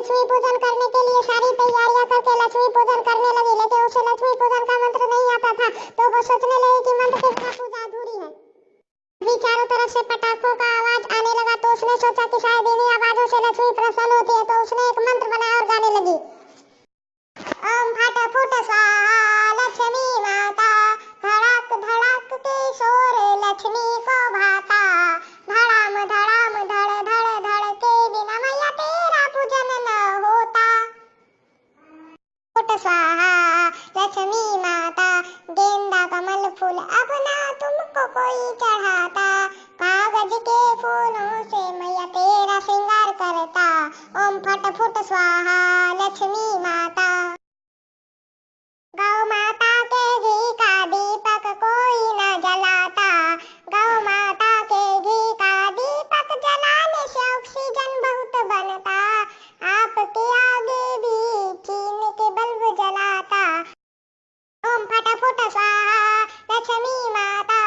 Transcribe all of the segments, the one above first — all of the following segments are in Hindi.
लक्ष्मी पूजन करने के लिए सारी तैयारियाँ करके लक्ष्मी पूजन करने लगी, लेकिन उसे लक्ष्मी पूजन का मंत्र नहीं आता था। तो वो सोचने लगी कि मंत्र के बिना पूजा अधूरी है। अभी चारों तरफ़ से पटाखों का आवाज़ आने लगा तो उसने सोचा कि शायद इन्हीं आवाजों से लक्ष्मी प्रसन्न होती है तो उसने एक मंत्र बनाया और गाने लगी। स्वाहा, लक्ष्मी माता, गेंदा, कमल फूल अपना तुमको कोई चढ़ाता। कागज़ के फूलों से मैया तेरा श्रृंगार करता। ओम फट फुट स्वाहा, लक्ष्मी माता। लक्ष्मी माता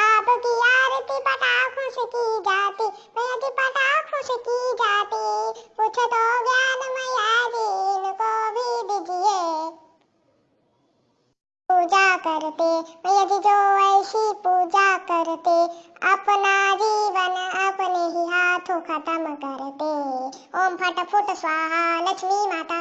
आपकी आरती पटाखों से की जाती जी पटाखों से की जाती। कुछ तो ज्ञान मैया जी इनको भी दीजिए पूजा करते मैया जी जो ऐसी पूजा करते अपना जीवन अपने ही हाथों खत्म करते ओम फट फुट स्वाहा लक्ष्मी माता